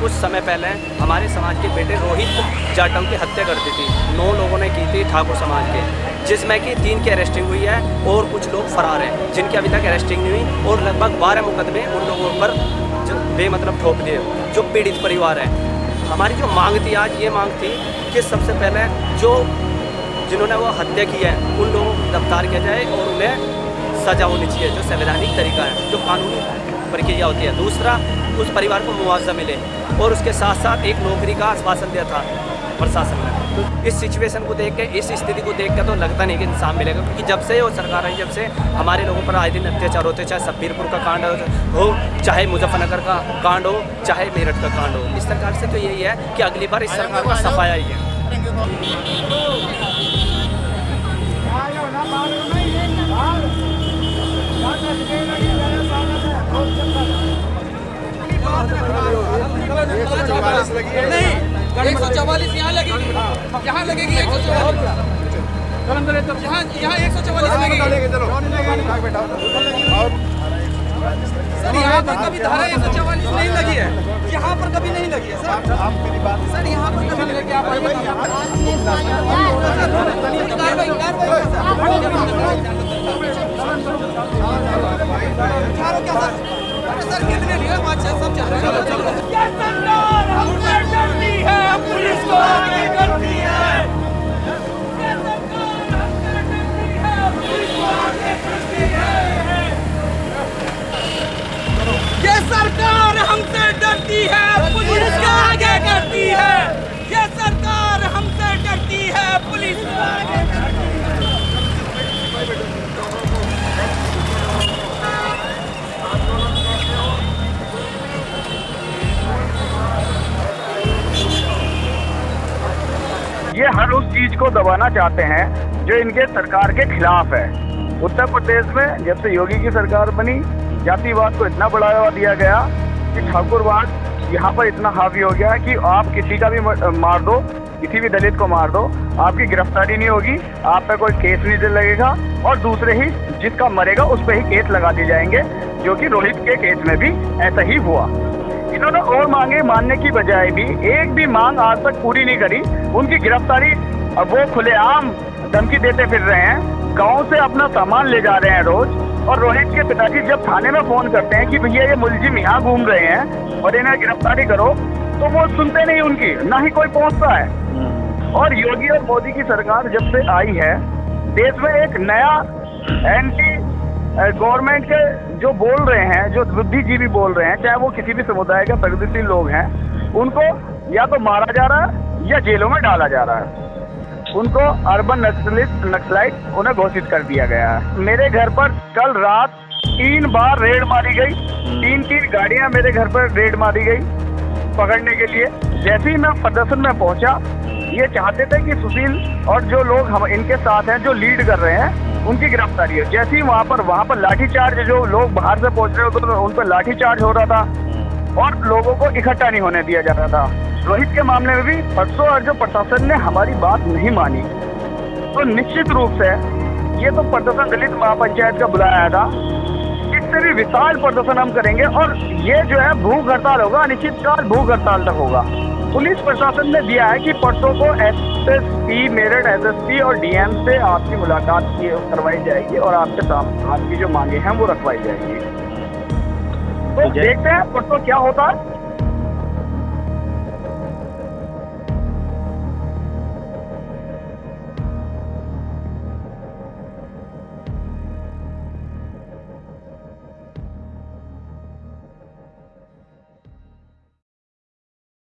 कुछ समय पहले हमारे समाज के बेटे रोहित जाटव की हत्या कर दी थी। नौ लोगों ने की थी ठाकुर समाज के। जिसमें कि तीन की अरेस्टिंग हुई है और कुछ लोग फरार हैं, जिनकी अभी तक अरेस्टिंग नहीं हुई और लगभग बारह मुकदमे उन लोगों पर बेमतलब ठोक दिए, जो पीड़ित परिवार है। हमारी जो मांग थी, आज ये मांग थी कि सबसे पहले जो जिन्होंने वो हत्या की है, उन लोगों को गिरफ़्तार किया जाए और उन्हें सजा होनी चाहिए, जो संवैधानिक तरीका है, जो कानूनी प्रक्रिया होती है। दूसरा, उस परिवार को मुआवजा मिले और उसके साथ साथ एक नौकरी का आश्वासन दिया था प्रशासन ने। तो इस सिचुएशन को देख के, इस स्थिति को देख के तो लगता नहीं कि इंसान मिलेगा, क्योंकि जब से वो सरकार आई, जब से हमारे लोगों पर आए दिन अत्याचार होते, चाहे सब्बीरपुर का कांड हो चाहे मुजफ्फरनगर का कांड हो, चाहे मेरठ का कांड हो। इस सरकार से तो यही है कि अगली बार इस सरकार का सफाया ही है। नहीं एक सौ चौवालीस यहाँ लगेगी यहाँ लगेगी एक सौ चौवालीस यहाँ यहाँ एक सौ चौवालीस लगेगी सर यहाँ पर कभी धारा एक सौ चौवालीस नहीं लगी है यहाँ पर कभी नहीं लगी है सर आप मेरी बात सर यहाँ पर कभी नहीं लगी आप ये हर उस चीज़ को दबाना चाहते हैं जो इनके सरकार के खिलाफ है। उत्तर प्रदेश में जब से योगी की सरकार बनी, जातिवाद को इतना बढ़ावा दिया गया कि ठाकुरवाद यहाँ पर इतना हावी हो गया कि आप किसी का भी मार दो, किसी भी दलित को मार दो, आपकी गिरफ्तारी नहीं होगी, आप पे कोई केस नहीं लगेगा और दूसरे ही जिसका मरेगा उस पर ही केस लगा दिए जाएँगे, जो कि रोहित के केस में भी ऐसा ही हुआ। इन्होंने और मांगे मानने की बजाय भी एक भी मांग आज तक पूरी नहीं करी। उनकी गिरफ्तारी वो खुलेआम धमकी देते फिर रहे हैं। गाँव से अपना सामान ले जा रहे हैं रोज। और रोहित के पिताजी जब थाने में फ़ोन करते हैं कि भैया ये मुलजिम यहाँ घूम रहे हैं और इन्हें गिरफ्तारी करो तो वो सुनते नहीं उनकी, ना ही कोई पहुँचता है। और योगी और मोदी की सरकार जब से आई है, देश में एक नया एंटी गवर्नमेंट के जो बोल रहे हैं जो बुद्धिजीवी बोल रहे हैं चाहे वो किसी भी समुदाय के प्रगतिशील लोग हैं उनको या तो मारा जा रहा है या जेलों में डाला जा रहा है। उनको अर्बन नक्सलिस्ट नक्सलाइट उन्हें घोषित कर दिया गया है। मेरे घर पर कल रात तीन बार रेड मारी गई। तीन तीन गाड़ियाँ मेरे घर पर रेड मारी गई पकड़ने के लिए। जैसे ही मैं प्रदर्शन में पहुँचा ये चाहते थे कि सुशील और जो लोग हम इनके साथ हैं जो लीड कर रहे हैं उनकी गिरफ्तारी है। जैसे ही वहाँ पर वहाँ पर लाठीचार्ज जो लोग बाहर से पहुँच रहे होते तो उन पर लाठीचार्ज हो रहा था और लोगों को इकट्ठा नहीं होने दिया जा रहा था। रोहित के मामले में भी परसों और जो प्रशासन ने हमारी बात नहीं मानी। तो निश्चित रूप से ये तो प्रदर्शन दलित महापंचायत का बुलाया था। इससे भी विशाल प्रदर्शन हम करेंगे और ये जो है, भूख हड़ताल होगा, अनिश्चितकाल भूख हड़ताल तक होगा। पुलिस प्रशासन ने दिया है कि परसों को एसएसपी मेरठ एसएसपी और डीएम से आपकी मुलाकात की करवाई जाएगी और आपके साथ आपकी जो मांगे हैं वो रखवाई जाएगी। तो देखते हैं परसों क्या होता है।